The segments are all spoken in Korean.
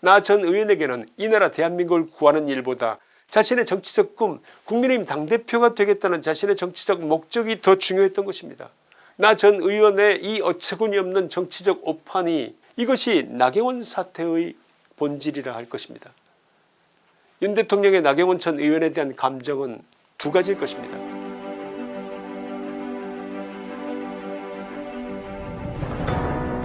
나 전 의원에게는 이 나라 대한민국을 구하는 일보다 자신의 정치적 꿈 국민의힘 당대표가 되겠다는 자신의 정치적 목적이 더 중요했던 것입니다. 나 전 의원의 이 어처구니 없는 정치적 오판이 이것이 나경원 사태의 본질이라 할 것입니다. 윤 대통령의 나경원 전 의원에 대한 감정은 두 가지일 것입니다.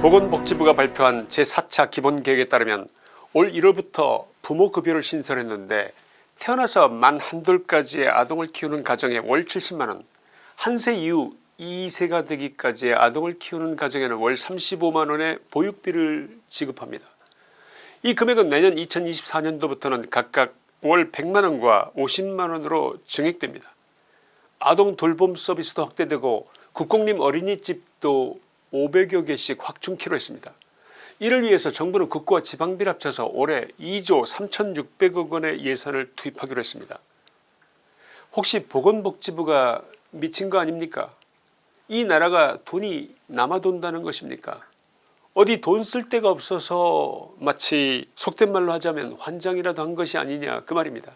보건복지부가 발표한 제4차 기본계획에 따르면 올 1월부터 부모급여를 신설했는데 태어나서 만 한돌까지의 아동을 키우는 가정에 월 70만원 한 세 이후 2세가 되기까지의 아동을 키우는 가정에는 월 35만원의 보육비를 지급합니다. 이 금액은 내년 2024년도부터는 각각 월 100만원과 50만원으로 증액됩니다. 아동 돌봄 서비스도 확대되고 국공립 어린이집도 500여 개씩 확충키로 했습니다. 이를 위해서 정부는 국고와 지방비를 합쳐서 올해 2조 3600억 원의 예산을 투입하기로 했습니다. 혹시 보건복지부가 미친 거 아닙니까 이 나라가 돈이 남아돈다는 것입니까 어디 돈 쓸 데가 없어서 마치 속된 말로 하자면 환장이라도 한 것이 아니냐 그 말입니다.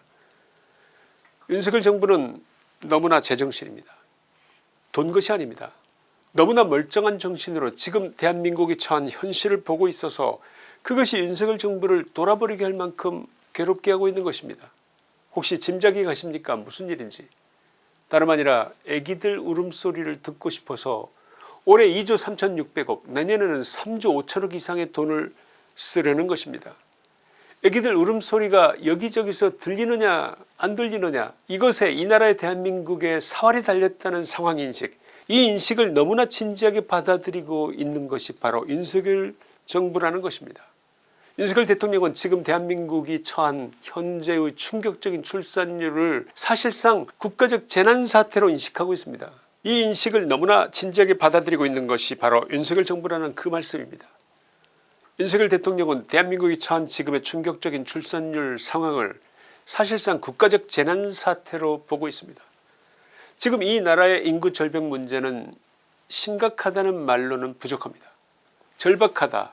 윤석열 정부는 너무나 제정신입니다. 돈 것이 아닙니다. 너무나 멀쩡한 정신으로 지금 대한민국이 처한 현실을 보고 있어서 그것이 윤석열 정부를 돌아버리게 할 만큼 괴롭게 하고 있는 것입니다. 혹시 짐작이 가십니까 무슨 일인지 다름 아니라 애기들 울음소리를 듣고 싶어서 올해 2조 3600억 내년에는 3조 5천억 이상의 돈을 쓰려는 것입니다. 애기들 울음소리가 여기저기서 들리느냐 안 들리느냐 이것에 이 나라의 대한민국의 사활이 달렸다는 상황인식 이 인식을 너무나 진지하게 받아들이고 있는 것이 바로 윤석열 정부라는 것입니다. 윤석열 대통령은 지금 대한민국이 처한 현재의 충격적인 출산율을 사실상 국가적 재난사태로 인식하고 있습니다. 이 인식을 너무나 진지하게 받아들이고 있는 것이 바로 윤석열 정부라는 그 말씀입니다. 윤석열 대통령은 대한민국이 처한 지금의 충격적인 출산율 상황을 사실상 국가적 재난사태로 보고 있습니다. 지금 이 나라의 인구 절벽 문제는 심각하다는 말로는 부족합니다. 절박하다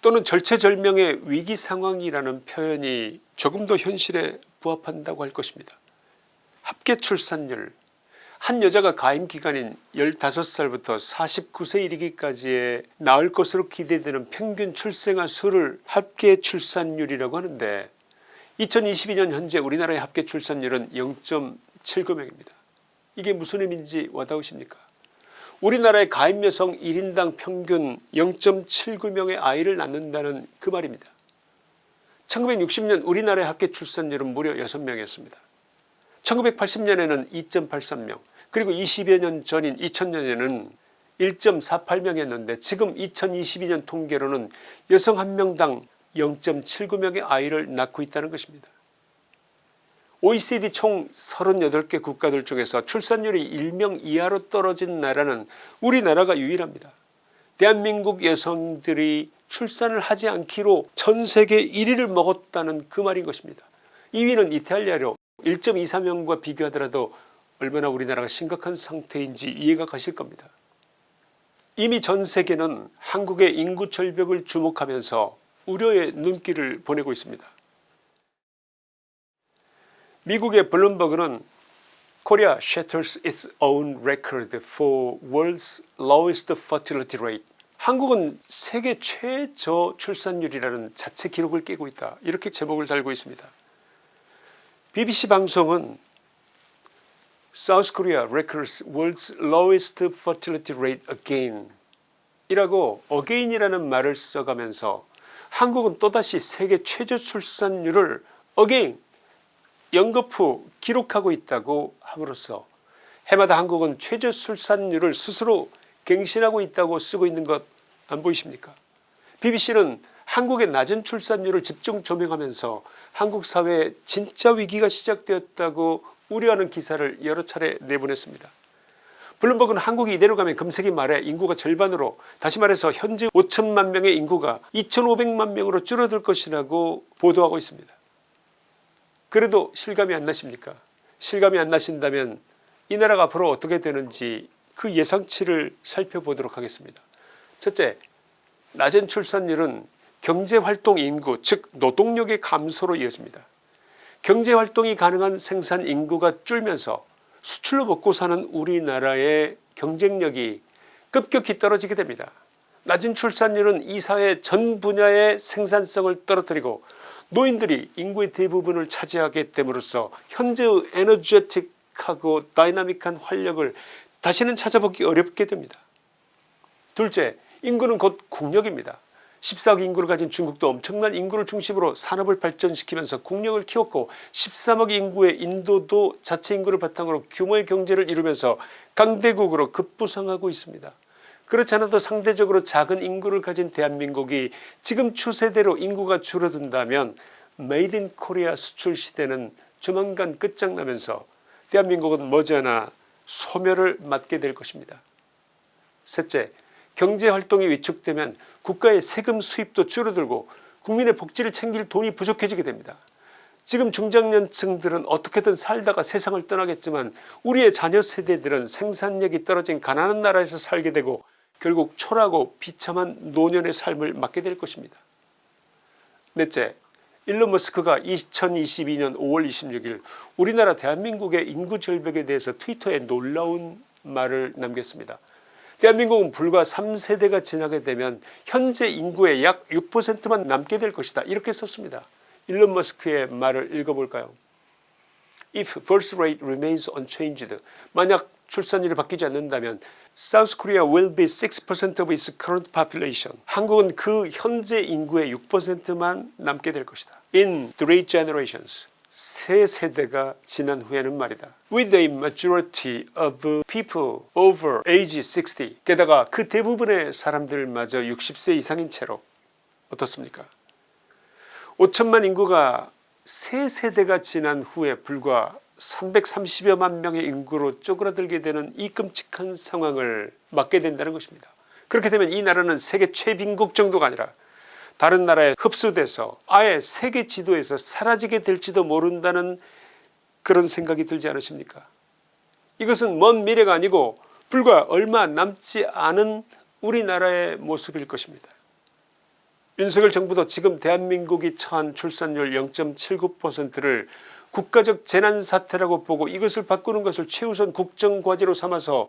또는 절체절명의 위기 상황이라는 표현이 조금 더 현실에 부합한다고 할 것입니다. 합계 출산율 한 여자가 가임기간인 15살부터 49세 이르기까지의 나을 것으로 기대되는 평균 출생아 수를 합계 출산율이라고 하는데 2022년 현재 우리나라의 합계 출산율은 0.79명입니다. 이게 무슨 의미인지 와닿으십니까 우리나라의 가임 여성 1인당 평균 0.79명의 아이를 낳는다는 그 말입니다. 1960년 우리나라의 합계 출산율은 무려 6명이었습니다. 1980년에는 2.83명 그리고 20여 년 전인 2000년에는 1.48명이었는데 지금 2022년 통계로는 여성 한 명당 0.79명의 아이를 낳고 있다는 것입니다. OECD 총 38개 국가들 중에서 출산율이 1명 이하로 떨어진 나라는 우리나라가 유일합니다. 대한민국 여성들이 출산을 하지 않기로 전세계 1위를 먹었다는 그 말인 것입니다. 2위는 이탈리아로 1.24명과 비교하더라도 얼마나 우리나라가 심각한 상태인지 이해가 가실 겁니다. 이미 전세계는 한국의 인구 절벽을 주목하면서 우려의 눈길을 보내고 있습니다. 미국의 블룸버그는 Korea shatters its own record for world's lowest fertility rate. 한국은 세계 최저 출산율이라는 자체 기록을 깨고 있다 이렇게 제목을 달고 있습니다. BBC 방송은 South Korea records world's lowest fertility rate again 이라고 again이라는 말을 써가면서 한국은 또다시 세계 최저 출산율을 again 연급 후 기록하고 있다고 함으로써 해마다 한국은 최저 출산율을 스스로 갱신하고 있다고 쓰고 있는 것 안 보이십니까 bbc는 한국의 낮은 출산율을 집중 조명하면서 한국 사회에 진짜 위기가 시작되었다고 우려하는 기사를 여러 차례 내보냈습니다. 블룸버그는 한국이 이대로 가면 금세기 말에 인구가 절반으로 다시 말해서 현재 5천만 명의 인구가 2500만 명으로 줄어들 것이라고 보도하고 있습니다. 그래도 실감이 안 나십니까 실감이 안 나신다면 이 나라가 앞으로 어떻게 되는지 그 예상치를 살펴보도록 하겠습니다. 첫째 낮은 출산율은 경제활동 인구 즉 노동력의 감소로 이어집니다. 경제활동이 가능한 생산 인구가 줄면서 수출로 먹고 사는 우리나라의 경쟁력이 급격히 떨어지게 됩니다. 낮은 출산율은 이 사회 전 분야의 생산성을 떨어뜨리고 노인들이 인구의 대부분을 차지하게 됨으로써 현재의 에너제틱하고 dynamic한 활력을 다시는 찾아보기 어렵게 됩니다. 둘째 인구는 곧 국력입니다. 14억 인구를 가진 중국도 엄청난 인구를 중심으로 산업을 발전시키면서 국력을 키웠고 13억 인구의 인도도 자체 인구를 바탕으로 규모의 경제를 이루면서 강대국으로 급부상하고 있습니다. 그렇지 않아도 상대적으로 작은 인구를 가진 대한민국이 지금 추세대로 인구가 줄어든다면 made in Korea 수출 시대는 조만간 끝장나면서 대한민국은 머지않아 소멸을 맞게 될 것입니다. 셋째 경제활동이 위축되면 국가의 세금 수입도 줄어들고 국민의 복지를 챙길 돈이 부족해지게 됩니다. 지금 중장년층들은 어떻게든 살다가 세상을 떠나겠지만 우리의 자녀 세대들은 생산력이 떨어진 가난한 나라에서 살게 되고 결국 초라하고 비참한 노년의 삶을 맞게 될 것입니다. 넷째 일론 머스크가 2022년 5월 26일 우리나라 대한민국의 인구 절벽에 대해서 트위터에 놀라운 말을 남겼습니다. 대한민국은 불과 3세대가 지나게 되면 현재 인구의 약 6%만 남게 될 것이다 이렇게 썼습니다. 일론 머스크의 말을 읽어볼까요 If birth rate remains unchanged 만약 출산율이 바뀌지 않는다면 South Korea will be 6% of its current population 한국은 그 현재 인구의 6%만 남게 될 것이다. In three generations 세 세대가 지난 후에는 말이다. With a majority of people over age 60 게다가 그 대부분의 사람들마저 60세 이상인 채로 어떻습니까 5천만 인구가 세 세대가 지난 후에 불과 330여만 명의 인구로 쪼그라들게 되는 이 끔찍한 상황을 맞게 된다는 것입니다. 그렇게 되면 이 나라는 세계 최빈국 정도가 아니라 다른 나라에 흡수돼서 아예 세계 지도에서 사라지게 될지도 모른다는 그런 생각이 들지 않으십니까 이것은 먼 미래가 아니고 불과 얼마 남지 않은 우리나라의 모습일 것입니다. 윤석열 정부도 지금 대한민국이 처한 출산율 0.79%를 국가적 재난사태라고 보고 이것을 바꾸는 것을 최우선 국정과제로 삼아서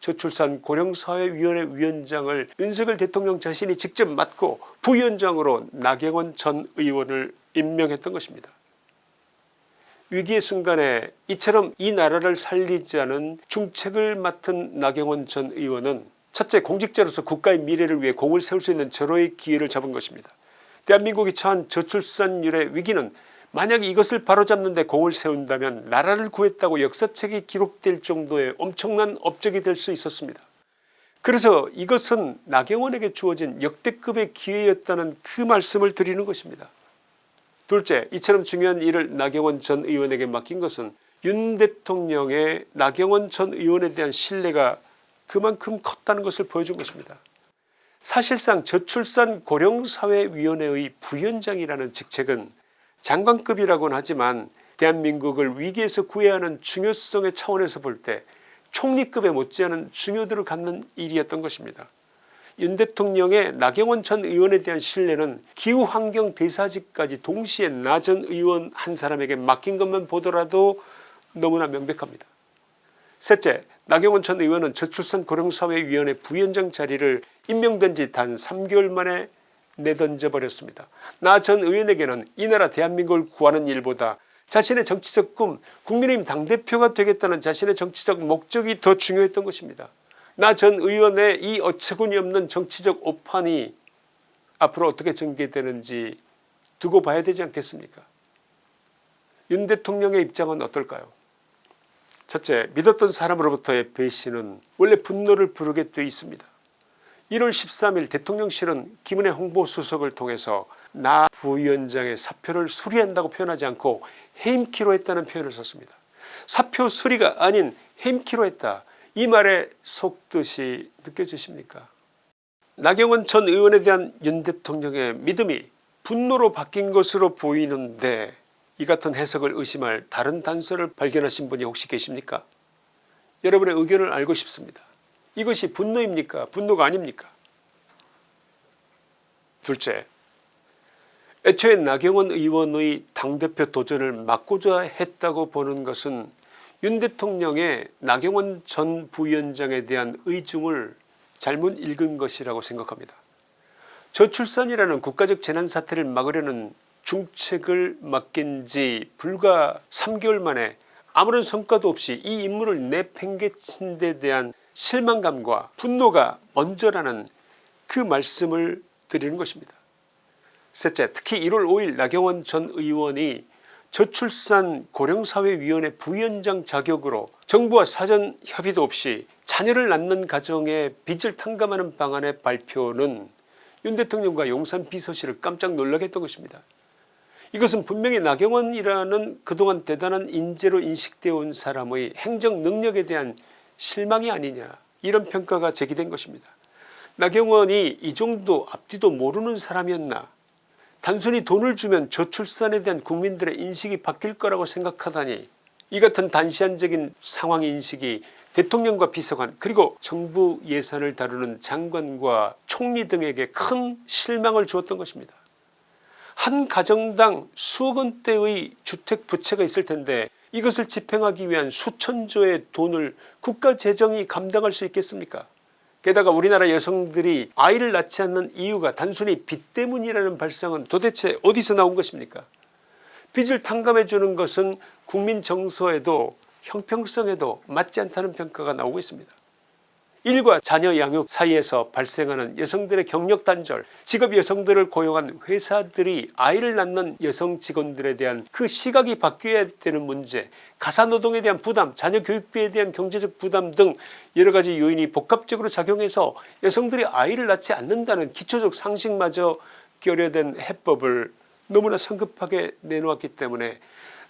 저출산 고령사회위원회 위원장을 윤석열 대통령 자신이 직접 맡고 부위원장으로 나경원 전 의원을 임명했던 것입니다. 위기의 순간에 이처럼 이 나라를 살리자는 중책을 맡은 나경원 전 의원은 첫째 공직자로서 국가의 미래를 위해 공을 세울 수 있는 절호의 기회를 잡은 것입니다. 대한민국이 처한 저출산율의 위기는 만약 이것을 바로잡는 데 공을 세운다면 나라를 구했다고 역사책에 기록될 정도의 엄청난 업적이 될 수 있었습니다. 그래서 이것은 나경원에게 주어진 역대급의 기회였다는 그 말씀을 드리는 것입니다. 둘째 이처럼 중요한 일을 나경원 전 의원에게 맡긴 것은 윤 대통령의 나경원 전 의원에 대한 신뢰가 그만큼 컸다는 것을 보여준 것입니다. 사실상 저출산 고령사회위원회의 부위원장이라는 직책은 장관급이라고는 하지만 대한민국을 위기에서 구해야 하는 중요성의 차원에서 볼 때 총리급에 못지않은 중요도를 갖는 일이었던 것입니다. 윤 대통령의 나경원 전 의원에 대한 신뢰는 기후환경 대사직까지 동시에 나 전 의원 한 사람에게 맡긴 것만 보더라도 너무나 명백합니다. 셋째 나경원 전 의원은 저출산 고령사회위원회 부위원장 자리를 임명된 지 단 3개월 만에 내던져 버렸습니다. 나 전 의원에게는 이 나라 대한민국을 구하는 일보다 자신의 정치적 꿈 국민의힘 당대표가 되겠다는 자신의 정치적 목적이 더 중요했던 것입니다. 나 전 의원의 이 어처구니 없는 정치적 오판이 앞으로 어떻게 전개되는지 두고 봐야 되지 않겠습니까 윤 대통령의 입장은 어떨까요 첫째 믿었던 사람으로부터의 배신은 원래 분노를 부르게 되어 있습니다. 1월 13일 대통령실은 김은혜 홍보수석을 통해서 나 부위원장의 사표를 수리한다고 표현하지 않고 해임키로 했다는 표현을 썼습니다. 사표 수리가 아닌 해임키로 했다. 이 말의 속뜻이 느껴지십니까 나경원 전 의원에 대한 윤 대통령의 믿음이 분노로 바뀐 것으로 보이는데 이 같은 해석을 의심할 다른 단서를 발견하신 분이 혹시 계십니까 여러분의 의견을 알고 싶습니다. 이것이 분노입니까 분노가 아닙니까 둘째 애초에 나경원 의원의 당대표 도전을 막고자 했다고 보는 것은 윤 대통령의 나경원 전 부위원장에 대한 의중을 잘못 읽은 것이라고 생각합니다. 저출산이라는 국가적 재난사태를 막으려는 중책을 맡긴 지 불과 3개월 만에 아무런 성과도 없이 이 임무를 내팽개친 데 대한 실망감과 분노가 먼저라는 그 말씀을 드리는 것입니다. 셋째 특히 1월 5일 나경원 전 의원이 저출산 고령사회위원회 부위원장 자격으로 정부와 사전 협의도 없이 자녀를 낳는 가정에 빚을 탕감하는 방안의 발표는 윤 대통령과 용산 비서실을 깜짝 놀라게 했던 것입니다. 이것은 분명히 나경원이라는 그동안 대단한 인재로 인식되어 온 사람의 행정 능력에 대한 실망이 아니냐 이런 평가가 제기된 것입니다. 나경원이 이 정도 앞뒤도 모르는 사람이었나 단순히 돈을 주면 저출산에 대한 국민들의 인식이 바뀔 거라고 생각하다니 이 같은 단시한적인 상황 인식이 대통령과 비서관 그리고 정부 예산을 다루는 장관과 총리 등에게 큰 실망을 주었던 것입니다. 한 가정당 수억 원대의 주택 부채가 있을 텐데 이것을 집행하기 위한 수천조의 돈을 국가 재정이 감당할 수 있겠습니까 게다가 우리나라 여성들이 아이를 낳지 않는 이유가 단순히 빚 때문이라는 발상은 도대체 어디서 나온 것입니까 빚을 탕감해 주는 것은 국민 정서에도 형평성에도 맞지 않다는 평가가 나오고 있습니다. 일과 자녀 양육 사이에서 발생하는 여성들의 경력 단절 직업 여성들을 고용한 회사들이 아이를 낳는 여성 직원들에 대한 그 시각이 바뀌어야 되는 문제 가사노동에 대한 부담 자녀 교육비에 대한 경제적 부담 등 여러가지 요인이 복합적으로 작용해서 여성들이 아이를 낳지 않는다는 기초적 상식마저 결여된 해법을 너무나 성급하게 내놓았기 때문에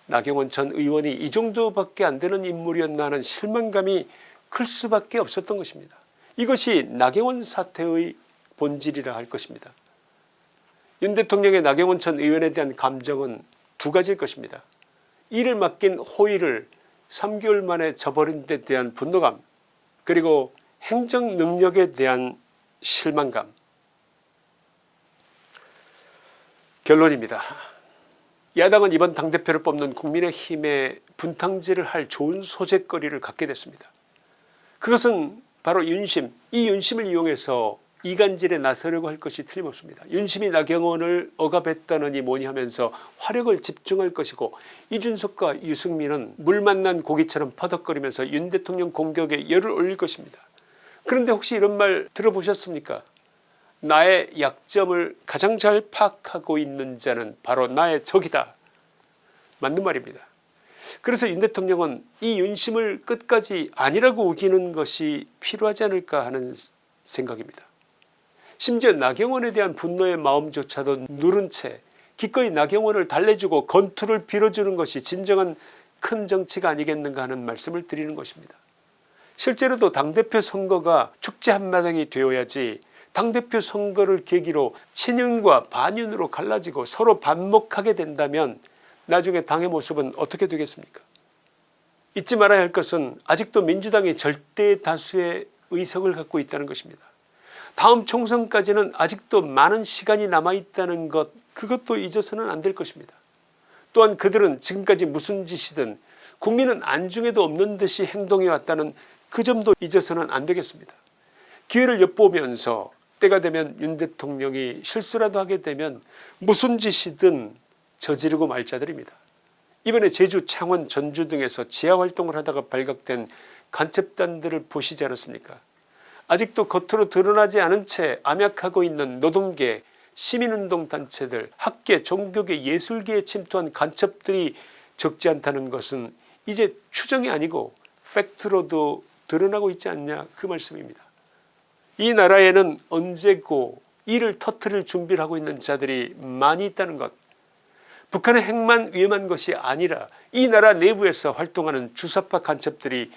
나경원 전 의원이 이 정도밖에 안 되는 인물이었나 하는 실망감이 클 수밖에 없었던 것입니다. 이것이 나경원 사태의 본질이라 할 것입니다. 윤 대통령의 나경원 전 의원에 대한 감정은 두 가지일 것입니다. 이를 맡긴 호의를 3개월 만에 저버린 데 대한 분노감 그리고 행정 능력에 대한 실망감 결론입니다. 야당은 이번 당대표를 뽑는 국민의힘에 분탕질을 할 좋은 소재거리를 갖게 됐습니다. 그것은 바로 윤심 이 윤심을 이용해서 이간질에 나서려고 할 것이 틀림없습니다. 윤심이 나경원을 억압했다느니 뭐니 하면서 화력을 집중할 것이고 이준석과 유승민은 물 만난 고기처럼 퍼덕거리면서 윤 대통령 공격에 열을 올릴 것입니다. 그런데 혹시 이런 말 들어보셨습니까 나의 약점을 가장 잘 파악하고 있는 자는 바로 나의 적이다. 맞는 말입니다. 그래서 윤 대통령은 이 윤심을 끝까지 아니라고 우기는 것이 필요하지 않을까 하는 생각입니다. 심지어 나경원에 대한 분노의 마음조차도 누른 채 기꺼이 나경원을 달래주고 건투를 빌어주는 것이 진정한 큰 정치가 아니겠는가 하는 말씀을 드리는 것입니다. 실제로도 당대표 선거가 축제 한마당이 되어야지 당대표 선거를 계기로 친윤과 반윤으로 갈라지고 서로 반목하게 된다면 나중에 당의 모습은 어떻게 되겠습니까 잊지 말아야 할 것은 아직도 민주당이 절대 다수의 의석을 갖고 있다는 것입니다. 다음 총선까지는 아직도 많은 시간이 남아있다는 것 그것도 잊어서는 안 될 것입니다. 또한 그들은 지금까지 무슨 짓이든 국민은 안중에도 없는 듯이 행동해왔다는 그 점도 잊어서는 안 되겠습니다. 기회를 엿보면서 때가 되면 윤 대통령이 실수라도 하게 되면 무슨 짓이든 저지르고 말 자들입니다. 이번에 제주 창원 전주 등에서 지하활동을 하다가 발각된 간첩단들을 보시지 않았습니까 아직도 겉으로 드러나지 않은 채 암약하고 있는 노동계 시민운동 단체들 학계 종교계 예술계에 침투한 간첩들이 적지 않다는 것은 이제 추정이 아니고 팩트로도 드러나고 있지 않냐 그 말씀입니다. 이 나라에는 언제고 이를 터트릴 준비를 하고 있는 자들이 많이 있다는 것 북한의 핵만 위험한 것이 아니라 이 나라 내부에서 활동하는 주사파 간첩들이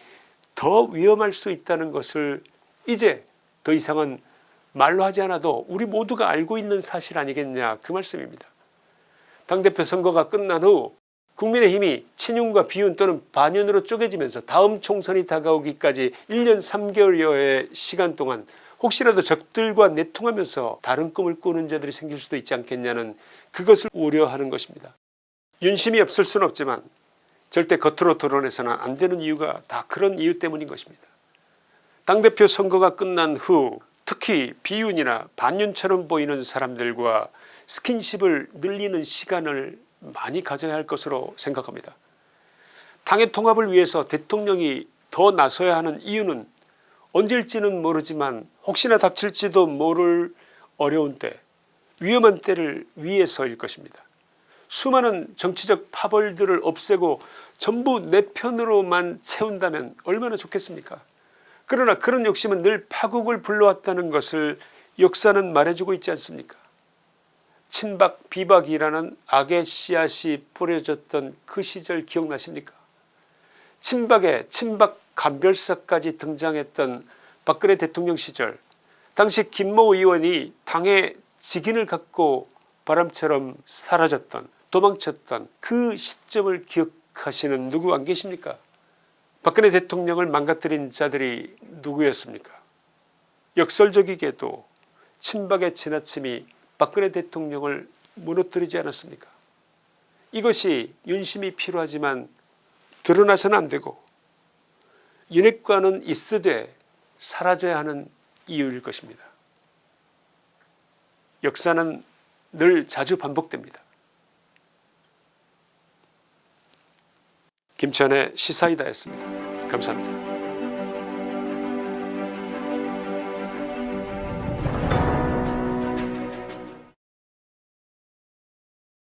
더 위험할 수 있다는 것을 이제 더 이상은 말로 하지 않아도 우리 모두가 알고 있는 사실 아니겠냐 그 말씀입니다. 당대표 선거가 끝난 후 국민의힘이 친윤과 비윤 또는 반윤으로 쪼개지면서 다음 총선이 다가오기까지 1년 3개월여의 시간 동안 혹시라도 적들과 내통하면서 다른 꿈을 꾸는 자들이 생길 수도 있지 않겠냐는 그것을 우려하는 것입니다. 윤심이 없을 수는 없지만 절대 겉으로 드러내서는 안 되는 이유가 다 그런 이유 때문인 것입니다. 당대표 선거가 끝난 후 특히 비윤이나 반윤처럼 보이는 사람들과 스킨십을 늘리는 시간을 많이 가져야 할 것으로 생각합니다. 당의 통합을 위해서 대통령이 더 나서야 하는 이유는 언제일지는 모르지만 혹시나 닥칠지도 모를 어려운 때 위험한 때를 위해서일 것입니다. 수많은 정치적 파벌들을 없애고 전부 내 편으로만 채운다면 얼마나 좋겠습니까? 그러나 그런 욕심은 늘 파국을 불러왔다는 것을 역사는 말해주고 있지 않습니까? 친박 비박이라는 악의 씨앗이 뿌려졌던 그 시절 기억나십니까? 친박에 친박 간별사까지 등장했던 박근혜 대통령 시절 당시 김모 의원이 당의 직인을 갖고 바람처럼 사라졌던 도망쳤던 그 시점을 기억하시는 누구 안 계십니까? 박근혜 대통령을 망가뜨린 자들이 누구였습니까? 역설적이게도 친박의 지나침이 박근혜 대통령을 무너뜨리지 않았습니까? 이것이 윤심이 필요하지만 드러나서는 안되고 윤핵관은 있으되 사라져야 하는 이유일 것입니다. 역사는 늘 자주 반복됩니다. 김천의 시사이다였습니다. 감사합니다.